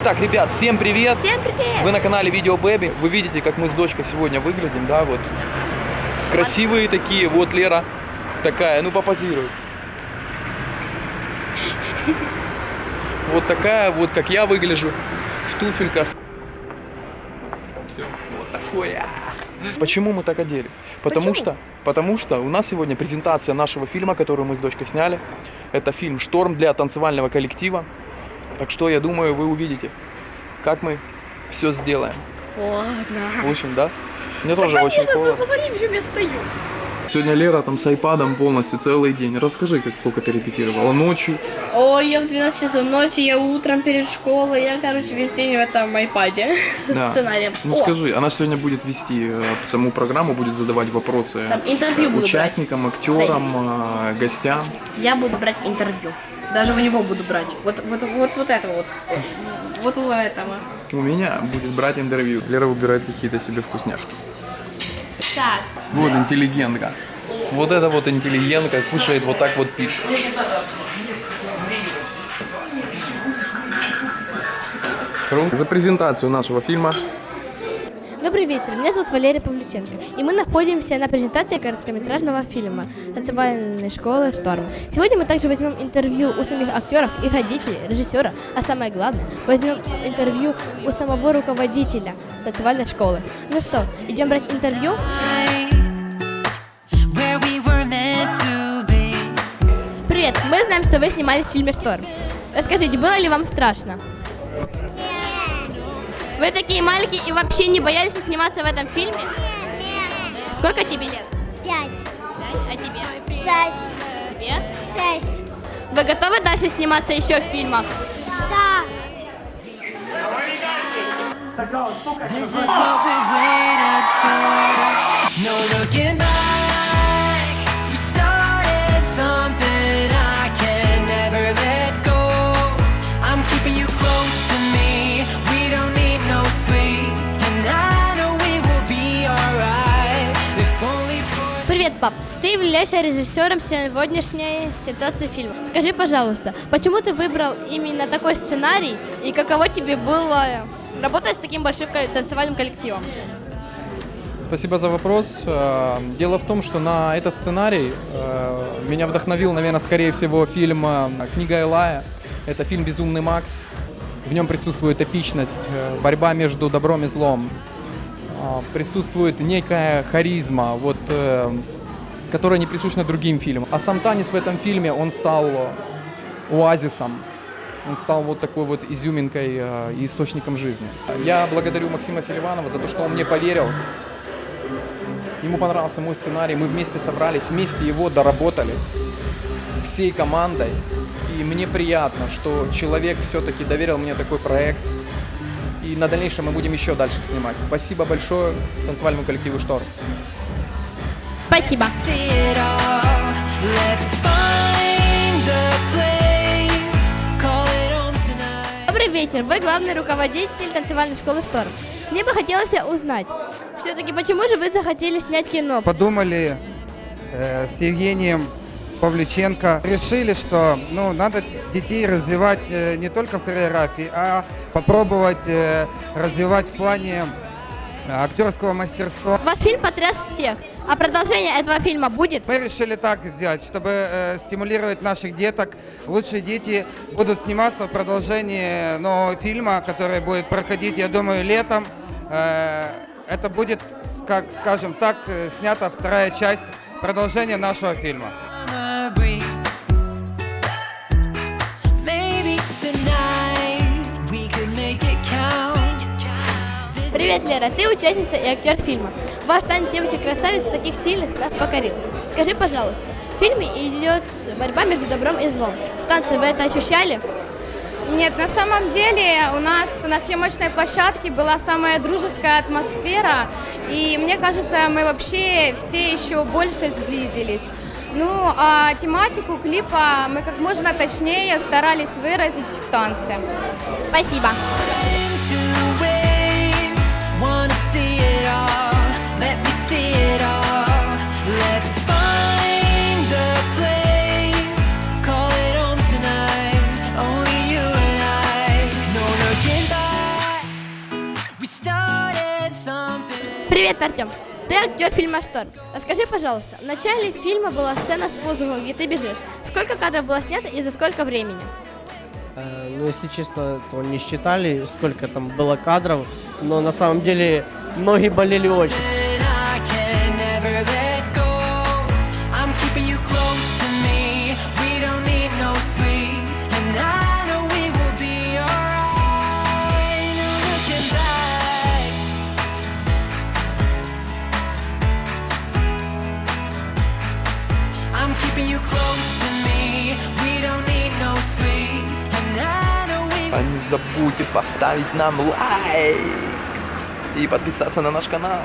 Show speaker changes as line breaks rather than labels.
Так, ребят, всем привет!
Всем привет!
Вы на канале Видео Бэби. Вы видите, как мы с дочкой сегодня выглядим, да, вот. Красивые такие. Вот Лера такая, ну попозируй. Вот такая, вот как я выгляжу в туфельках. Все, вот такое. Почему мы так оделись? Потому
Почему?
что, потому что у нас сегодня презентация нашего фильма, который мы с дочкой сняли. Это фильм «Шторм» для танцевального коллектива. Так что, я думаю, вы увидите, как мы все сделаем.
Ладно.
В общем, да? Мне тоже очень холодно.
Посмотри, в чем я стою.
Сегодня Лера там с айпадом полностью целый день. Расскажи, как сколько ты репетировала ночью.
Ой, я в 12 часов ночи, я утром перед школой, я, короче, весь день в этом айпаде
Да.
сценарием.
Ну
О,
скажи, она сегодня будет вести э, саму программу, будет задавать вопросы
Там интервью
э, участникам, актерам, э, гостям.
я буду брать интервью. Даже у него буду брать. Вот, вот, вот, вот это вот. Вот у этого.
У меня будет брать интервью. Лера выбирает какие-то себе вкусняшки.
Так,
Вот интеллигентка. Вот это вот интеллигентка кушает вот так вот пиццу. За презентацию нашего фильма
Добрый вечер, меня зовут Валерия Павлюченко, и мы находимся на презентации короткометражного фильма «Танцевальной школы Шторм». Сегодня мы также возьмем интервью у самих актеров, их родителей, режиссера, а самое главное, возьмем интервью у самого руководителя танцевальной школы. Ну что, идем брать интервью?
where
знаем, что вы снимались в фильме «Шторм». Расскажите, было ли вам страшно? Вы такие маленькие и вообще не боялись сниматься в этом фильме? Сколько тебе лет?
Пять,
Пять. А тебе?
шесть,
Тебе?
шесть.
Вы готовы дальше сниматься еще в фильмах?
Да.
This is what we waited for. No looking back. We started something
Привет, пап. Ты являешься режиссером сегодняшней ситуации фильма. Скажи, пожалуйста, почему ты выбрал именно такой сценарий и каково тебе было работать с таким большим танцевальным коллективом?
Спасибо за вопрос. Э, Дело в том, что на этот сценарий э, меня вдохновил, наверное, скорее всего, фильм э, «Книга Элая». Это фильм «Безумный Макс». В нем присутствует эпичность, э, борьба между добром и злом. Э, Присутствует некая харизма, вот, э, которая не присуща другим фильмам. А сам танец в этом фильме, он стал оазисом. Он стал вот такой вот изюминкой э, и источником жизни. Я благодарю Максима Селиванова за то, что он мне поверил. Ему понравился мой сценарий, мы вместе собрались, вместе его доработали всей командой. И мне приятно, что человек все-таки доверил мне такой проект. И на дальнейшем мы будем еще дальше снимать. Спасибо большое танцевальному коллективу «Шторм».
Спасибо. Добрый вечер. Вы главный руководитель танцевальной школы «Шторм». Мне бы хотелось узнать, все-таки почему же вы захотели снять кино?
подумали э, с Евгением Павлюченко, решили, что ну, надо детей развивать э, не только в хореографии, а попробовать э, развивать в плане э, актерского мастерства.
Ваш фильм потряс всех. А продолжение этого фильма будет?
Мы решили так сделать, чтобы э, стимулировать наших деток. Лучшие дети будут сниматься в продолжении нового фильма, который будет проходить, я думаю, летом. Э, это будет, как скажем так, снята вторая часть продолжения нашего фильма.
Привет, Лера, ты участница и актер фильма. Ваш танец девочек-красавиц таких сильных нас покорил. Скажи, пожалуйста, в фильме идет борьба между добром и злом. В танце вы это ощущали?
Нет, на самом деле у нас на съемочной площадке была самая дружеская атмосфера, и мне кажется, мы вообще все еще больше сблизились. Ну, а тематику клипа мы как можно точнее старались выразить в танце.
Спасибо.
Into ways, wanna see it all. Let me see it all. Let's find a place. Call it home tonight. Only you and I. No looking back. started something.
Привет, Артем. Ты актер фильма «Шторм». Расскажи, пожалуйста, в начале фильма была сцена с воздуха, где ты бежишь. Сколько кадров было снято и за сколько времени?
Э, Ну, если честно, то не считали, сколько там было кадров, но на самом деле ноги болели очень.
Keeping you close to me. We don't need no sleep. And I
А не забудьте поставить нам лайк и подписаться на наш канал.